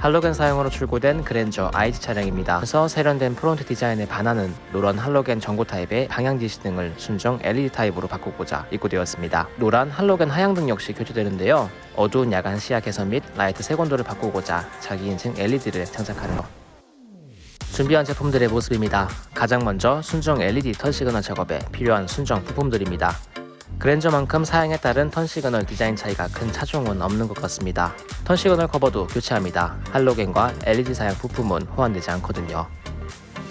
할로겐 사용으로 출고된 그랜저 IG 차량입니다. 그래서 세련된 front 디자인에 반하는 노란 할로겐 전구 타입의 방향 지시 등을 순정 LED 타입으로 바꾸고자 입고되었습니다. 노란 할로겐 하향등 역시 교체되는데요. 어두운 야간 시야 개선 및 라이트 색온도를 바꾸고자 자기 인증 LED를 장착하는 것. 준비한 제품들의 모습입니다. 가장 먼저 순정 LED turn signal 작업에 필요한 순정 부품들입니다. 그랜저만큼 사양에 따른 turn signal 디자인 차이가 큰 차종은 없는 것 같습니다. turn signal 커버도 교체합니다. 할로겐과 LED 사양 부품은 호환되지 않거든요.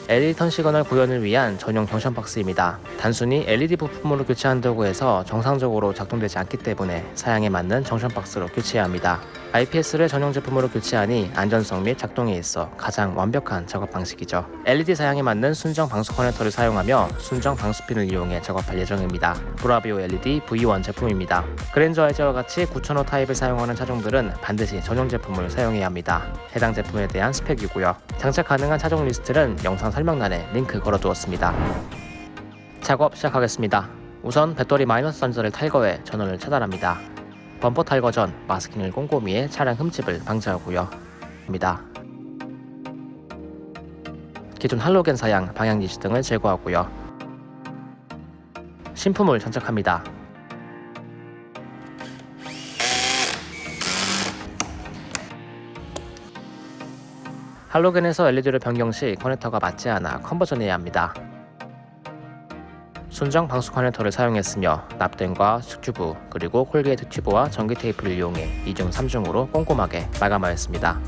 LED turn signal 구현을 위한 전용 junction box입니다. 단순히 LED 부품으로 교체한다고 해서 정상적으로 작동되지 않기 때문에 사양에 맞는 junction box로 교체해야 합니다. IPS를 전용 제품으로 교체하니 안전성 및 작동에 있어 가장 완벽한 작업 방식이죠. LED 사양에 맞는 순정 방수 커넥터를 사용하며 순정 방수핀을 이용해 작업할 예정입니다. 브라비오 LED V1 제품입니다. 그랜저 IG와 같이 9000호 타입을 사용하는 차종들은 반드시 전용 제품을 사용해야 합니다. 해당 제품에 대한 스펙이고요. 장착 가능한 차종 리스트는 영상 설명란에 링크 걸어두었습니다. 작업 시작하겠습니다. 우선 배터리 마이너스 단자를 탈거해 전원을 차단합니다. 범퍼 탈거 전 마스킹을 꼼꼼히 해 차량 흠집을 방지하고요. 입니다. 기존 할로겐 사양, 방향 지시 등을 제거하고요. 신품을 장착합니다. 할로겐에서 LED를 변경 시 커넥터가 맞지 않아 conversion해야 합니다. 순정 방수 커넥터를 사용했으며 납땜과 수축튜브 그리고 corrugate 튜브와 전기 테이프를 이용해 2중 3중으로 꼼꼼하게 마감하였습니다.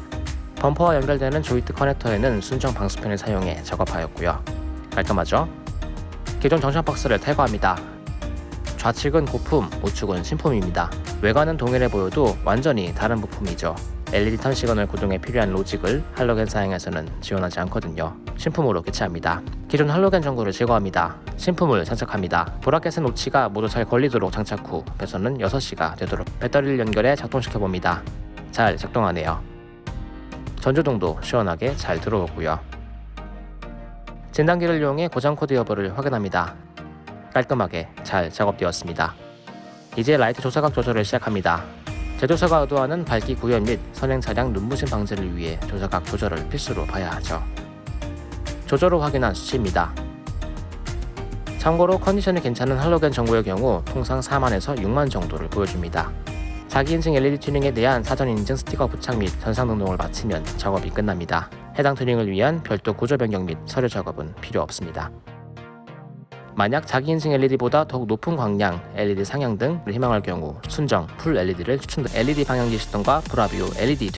범퍼와 연결되는 조인트 커넥터에는 순정 방수핀을 사용해 작업하였고요. 깔끔하죠? 기존 junction box를 탈거합니다. 좌측은 고품, 우측은 신품입니다. 외관은 동일해 보여도 완전히 다른 부품이죠. LED turn signal 구동에 필요한 로직을 할로겐 사양에서는 지원하지 않거든요. 신품으로 교체합니다. 기존 할로겐 전구를 제거합니다. 신품을 장착합니다. bracket의 notch가 모두 잘 걸리도록 장착 후 배선은 6시가 되도록 배터리를 연결해 작동시켜 봅니다. 잘 작동하네요. 전조등도 시원하게 잘 들어오고요. 진단기를 이용해 고장 코드 여부를 확인합니다. 깔끔하게 잘 작업되었습니다. 이제 라이트 조사각 조절을 시작합니다. 제조사가 의도하는 밝기 구현 및 선행 차량 눈부심 방지를 위해 조사각 조절을 필수로 봐야 하죠. 조절 후 확인한 수치입니다. 참고로 컨디션이 괜찮은 할로겐 전구의 경우 통상 4만에서 6만 정도를 보여줍니다. 자기 인증 LED 튜닝에 대한 사전 인증 스티커 부착 및 전산 등록을 마치면 작업이 끝납니다. 해당 튜닝을 위한 별도 구조 변경 및 서류 작업은 필요 없습니다. 만약 자기 인증 LED보다 더욱 높은 광량 LED 상향 등을 희망할 경우 순정 full LED를 추천드 LED 방향 지시등과 브라비오 LED